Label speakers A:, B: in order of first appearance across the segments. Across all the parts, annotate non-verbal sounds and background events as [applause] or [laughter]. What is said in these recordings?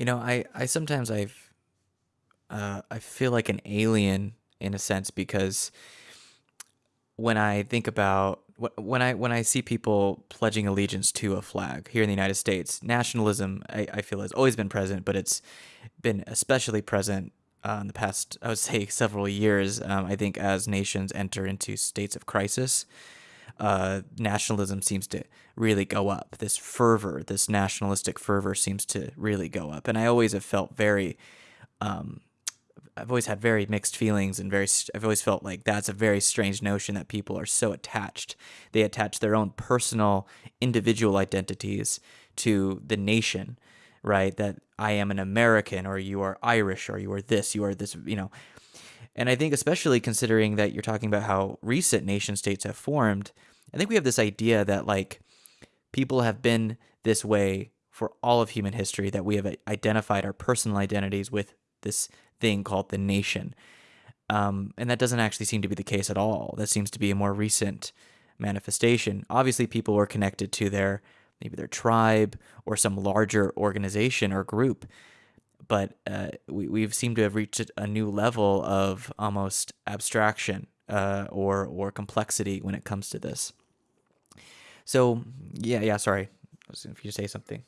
A: You know, I I sometimes I've uh, I feel like an alien in a sense because when I think about when I when I see people pledging allegiance to a flag here in the United States, nationalism I, I feel has always been present, but it's been especially present uh, in the past I would say [laughs] several years. Um, I think as nations enter into states of crisis, uh, nationalism seems to really go up. This fervor, this nationalistic fervor, seems to really go up, and I always have felt very. Um, I've always had very mixed feelings and very I've always felt like that's a very strange notion that people are so attached. They attach their own personal individual identities to the nation, right? That I am an American or you are Irish or you are this, you are this, you know. And I think especially considering that you're talking about how recent nation states have formed, I think we have this idea that like people have been this way for all of human history that we have identified our personal identities with this thing called the nation. Um, and that doesn't actually seem to be the case at all. That seems to be a more recent manifestation. Obviously, people were connected to their maybe their tribe or some larger organization or group, but uh, we we've seemed to have reached a new level of almost abstraction uh, or or complexity when it comes to this. So yeah, yeah. Sorry, if you say something.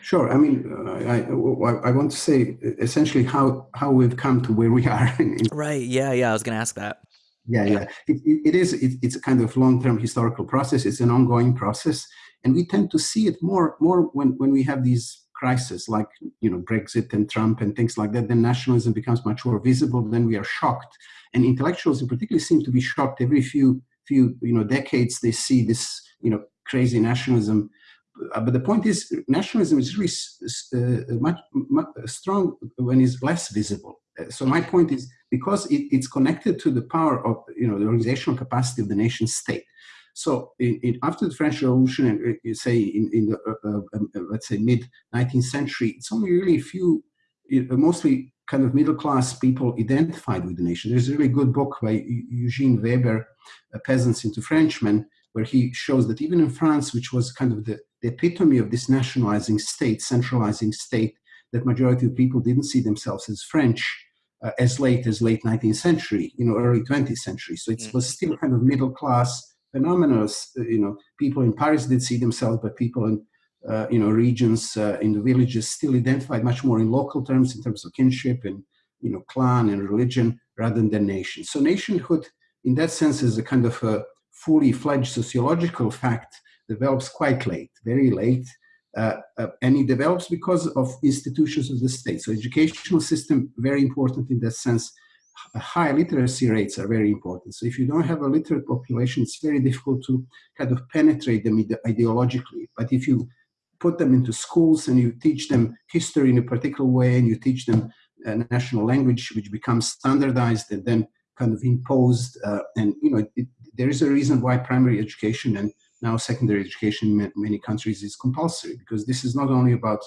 B: Sure. I mean, uh, I, I want to say essentially how how we've come to where we [laughs] are.
A: right. Yeah. Yeah. I was going to ask that.
B: Yeah. Yeah. It, it is. It, it's a kind of long-term historical process. It's an ongoing process, and we tend to see it more more when when we have these crises like you know Brexit and Trump and things like that. Then nationalism becomes much more visible. Then we are shocked, and intellectuals in particular seem to be shocked every few few you know decades. They see this you know crazy nationalism uh, but the point is, nationalism is really uh, much, much, strong when it's less visible. Uh, so my point is, because it, it's connected to the power of, you know, the organizational capacity of the nation state. So in, in, after the French Revolution, and you say in, in the, uh, uh, um, uh, let's say, mid-19th century, it's only really a few, mostly kind of middle-class people identified with the nation. There's a really good book by Eugene Weber, Peasants into Frenchmen, where he shows that even in France, which was kind of the the epitome of this nationalizing state, centralizing state, that majority of people didn't see themselves as French uh, as late as late 19th century, you know, early 20th century. So it mm. was still kind of middle class phenomena. You know, people in Paris did see themselves, but people in uh, you know regions uh, in the villages still identified much more in local terms, in terms of kinship and you know clan and religion rather than nation. So nationhood, in that sense, is a kind of a fully fledged sociological fact develops quite late, very late, uh, uh, and it develops because of institutions of the state. So educational system, very important in that sense. High literacy rates are very important. So if you don't have a literate population, it's very difficult to kind of penetrate them ideologically. But if you put them into schools and you teach them history in a particular way and you teach them a national language which becomes standardized and then kind of imposed uh, and you know it, there is a reason why primary education and now secondary education in many countries is compulsory because this is not only about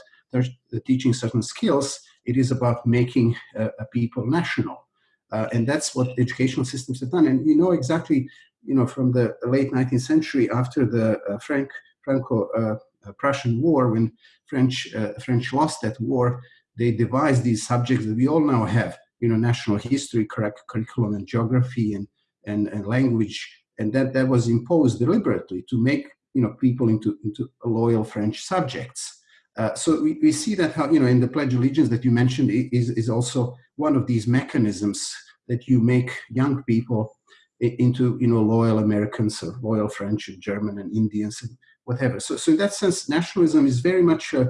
B: teaching certain skills, it is about making uh, a people national. Uh, and that's what educational systems have done. And you know exactly, you know, from the late 19th century after the uh, Frank, Franco-Prussian uh, War, when French, uh, French lost that war, they devised these subjects that we all now have, you know, national history, correct curriculum and geography and, and, and language and that that was imposed deliberately to make you know people into into loyal French subjects. Uh, so we, we see that how you know in the Pledge of Allegiance that you mentioned is is also one of these mechanisms that you make young people into you know loyal Americans or loyal French and German and Indians and whatever. So so in that sense, nationalism is very much uh,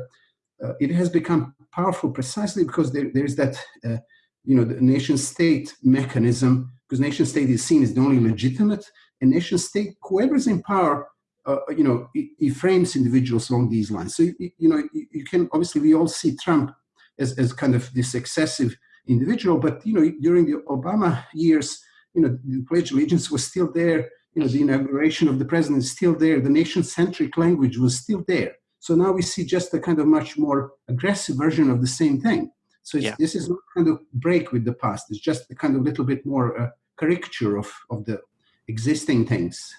B: uh, it has become powerful precisely because there there is that uh, you know the nation state mechanism because nation state is seen as the only legitimate a nation state, whoever's in power, uh, you know, he, frames individuals along these lines. So, you, you know, you, you, can, obviously we all see Trump as, as kind of this excessive individual, but, you know, during the Obama years, you know, the Pledge of Allegiance was still there, you know, the inauguration of the president is still there, the nation-centric language was still there. So now we see just a kind of much more aggressive version of the same thing. So yeah. this is not kind of break with the past. It's just a kind of little bit more uh, caricature of, of the existing things.